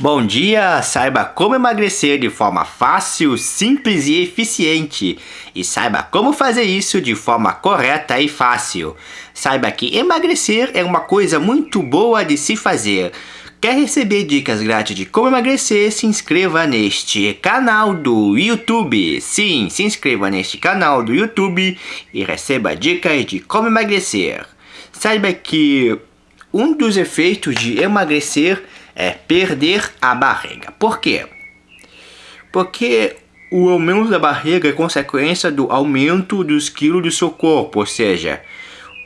Bom dia! Saiba como emagrecer de forma fácil, simples e eficiente. E saiba como fazer isso de forma correta e fácil. Saiba que emagrecer é uma coisa muito boa de se fazer. Quer receber dicas grátis de como emagrecer? Se inscreva neste canal do YouTube. Sim, se inscreva neste canal do YouTube e receba dicas de como emagrecer. Saiba que um dos efeitos de emagrecer é perder a barriga. Por quê? Porque o aumento da barriga é consequência do aumento dos quilos do seu corpo, ou seja,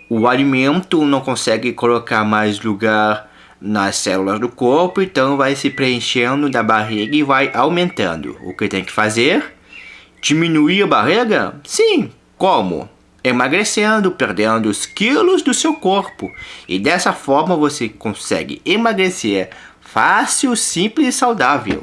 o alimento não consegue colocar mais lugar nas células do corpo, então vai se preenchendo da barriga e vai aumentando. O que tem que fazer? Diminuir a barriga? Sim. Como? Emagrecendo, perdendo os quilos do seu corpo. E dessa forma você consegue emagrecer fácil, simples e saudável.